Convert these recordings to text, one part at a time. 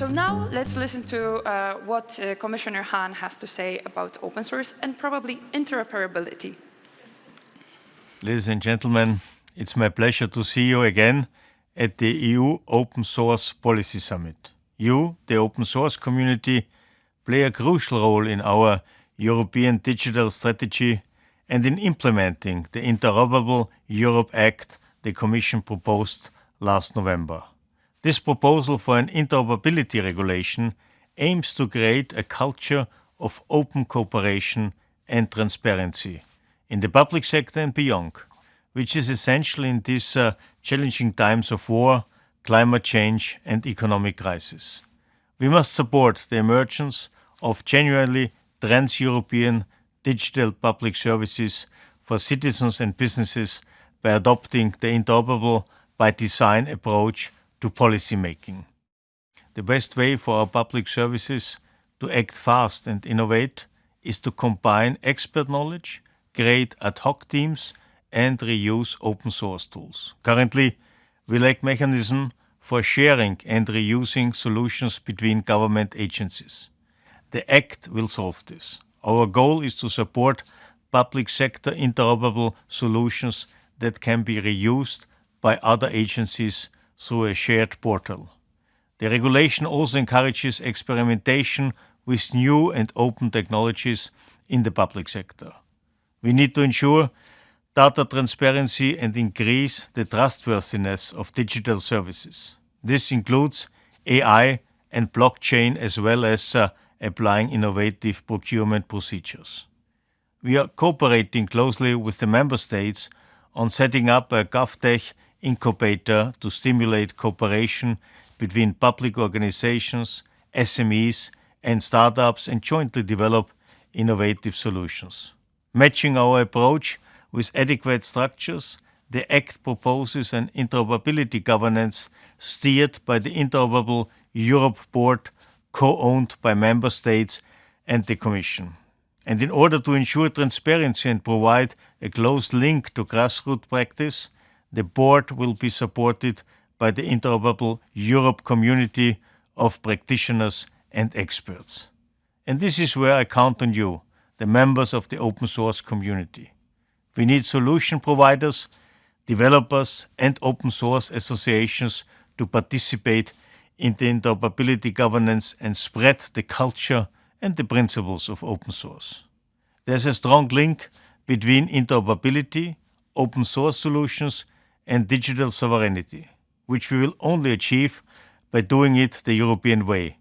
let's listen to uh, what uh, Commissioner Hahn has to say about open source and probably interoperability. Ladies and gentlemen, it's my pleasure to see you again at the EU Open Source Policy Summit. You, the open source community, play a crucial role in our European digital strategy and in implementing the Interoperable Europe Act the Commission proposed last November. This proposal for an interoperability regulation aims to create a culture of open cooperation and transparency in the public sector and beyond, which is essential in these uh, challenging times of war, climate change and economic crisis. We must support the emergence of genuinely trans-European digital public services for citizens and businesses by adopting the interoperable by design approach to policy making. The best way for our public services to act fast and innovate is to combine expert knowledge, create ad hoc teams and reuse open source tools. Currently, we lack mechanism for sharing and reusing solutions between government agencies. The Act will solve this. Our goal is to support public sector interoperable solutions that can be reused by other agencies through a shared portal. The regulation also encourages experimentation with new and open technologies in the public sector. We need to ensure data transparency and increase the trustworthiness of digital services. This includes AI and blockchain as well as uh, applying innovative procurement procedures. We are cooperating closely with the member states on setting up a GovTech incubator to stimulate cooperation between public organizations, SMEs and startups and jointly develop innovative solutions. Matching our approach with adequate structures, the Act proposes an interoperability governance steered by the Interoperable Europe Board co-owned by member states and the Commission. And in order to ensure transparency and provide a close link to grassroots practice, the board will be supported by the Interoperable Europe community of practitioners and experts. And this is where I count on you, the members of the open source community. We need solution providers, developers and open source associations to participate in the interoperability governance and spread the culture and the principles of open source. There's a strong link between interoperability, open source solutions and digital sovereignty, which we will only achieve by doing it the European way,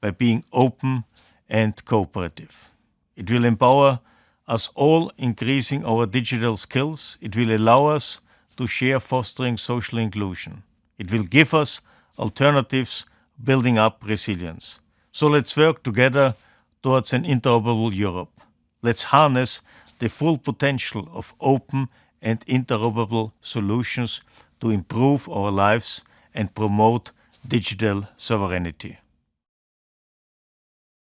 by being open and cooperative. It will empower us all increasing our digital skills. It will allow us to share fostering social inclusion. It will give us alternatives building up resilience. So let's work together towards an interoperable Europe. Let's harness the full potential of open and interoperable solutions to improve our lives and promote digital sovereignty.